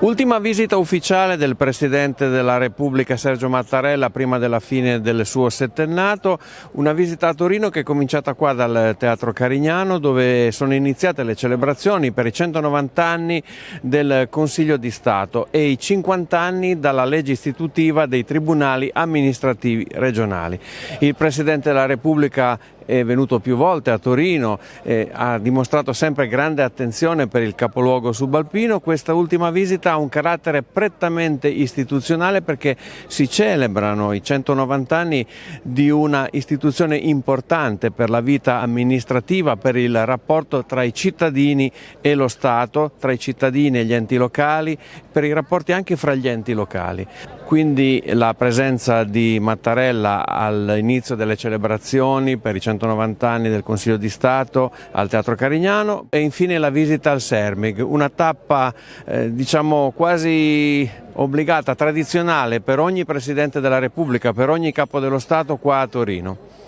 Ultima visita ufficiale del Presidente della Repubblica Sergio Mattarella prima della fine del suo settennato, una visita a Torino che è cominciata qua dal Teatro Carignano dove sono iniziate le celebrazioni per i 190 anni del Consiglio di Stato e i 50 anni dalla legge istitutiva dei tribunali amministrativi regionali. Il Presidente della Repubblica è venuto più volte a Torino, eh, ha dimostrato sempre grande attenzione per il capoluogo subalpino, questa ultima visita ha un carattere prettamente istituzionale perché si celebrano i 190 anni di una istituzione importante per la vita amministrativa, per il rapporto tra i cittadini e lo Stato, tra i cittadini e gli enti locali, per i rapporti anche fra gli enti locali. Quindi la presenza di Mattarella all'inizio delle celebrazioni per i 190 anni del Consiglio di Stato al Teatro Carignano e infine la visita al Sermig, una tappa eh, diciamo quasi obbligata, tradizionale per ogni Presidente della Repubblica, per ogni Capo dello Stato qua a Torino.